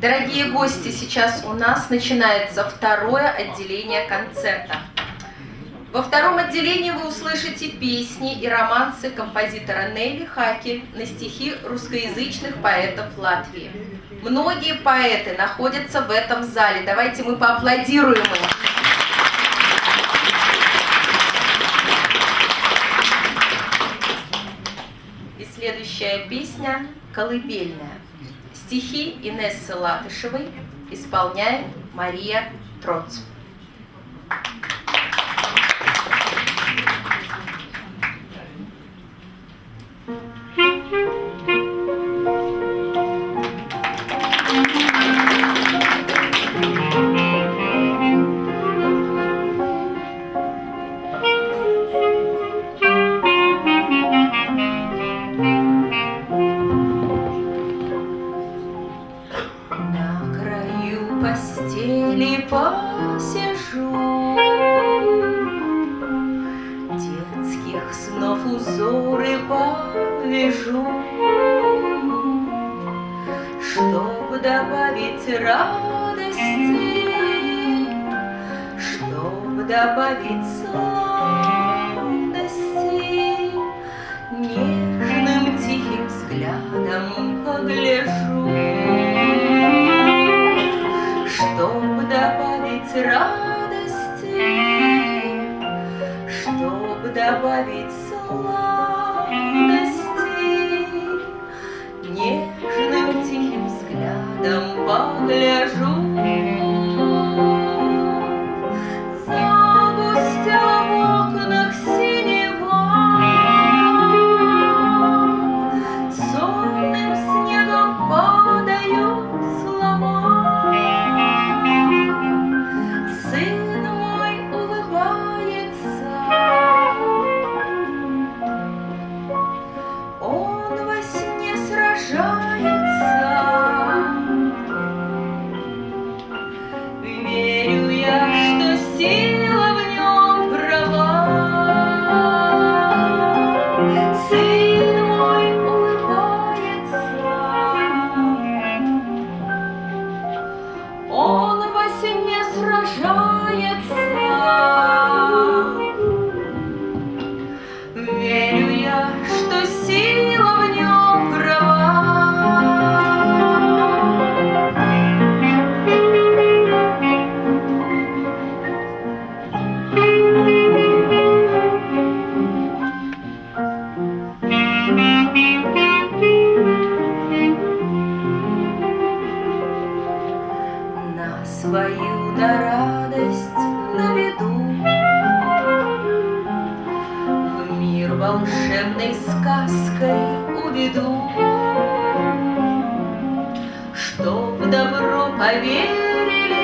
Дорогие гости, сейчас у нас начинается второе отделение концерта. Во втором отделении вы услышите песни и романсы композитора Нелли Хаки на стихи русскоязычных поэтов Латвии. Многие поэты находятся в этом зале. Давайте мы поаплодируем им. Следующая песня «Колыбельная». Стихи Инессы Латышевой исполняет Мария Троц. земли посижу. Детских снов узоры повяжу, Чтоб добавить радости, Чтоб добавить славы. Чтобы добавить сладости Нежным тихим взглядом погляжу. свою да радость на виду. В мир волшебной сказкой уведу, Что в добро поверили,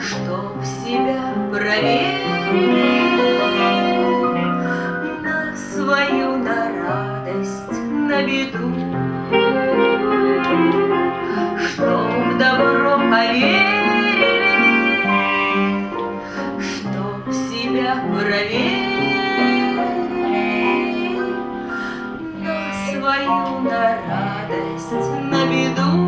что в себя проверили. поверили, чтоб себя проверил на свою, на радость, на беду.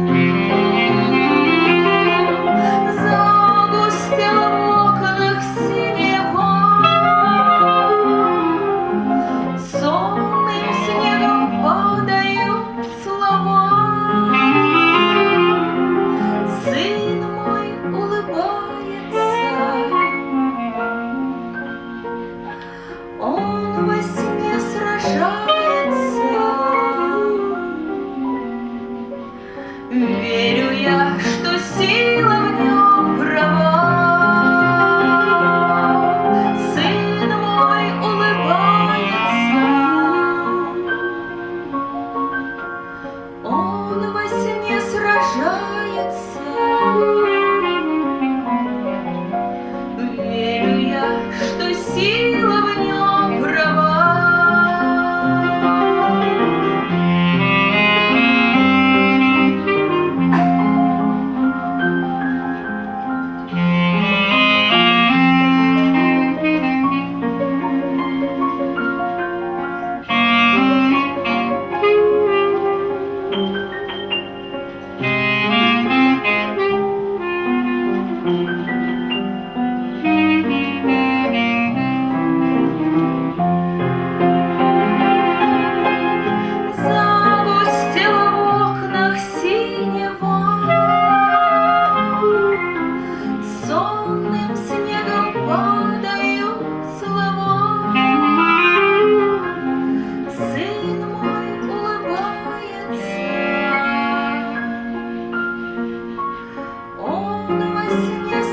Yes.